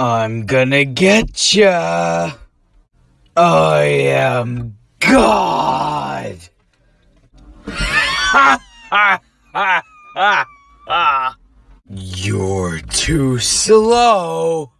I'm gonna get ya. I am God. You're too slow.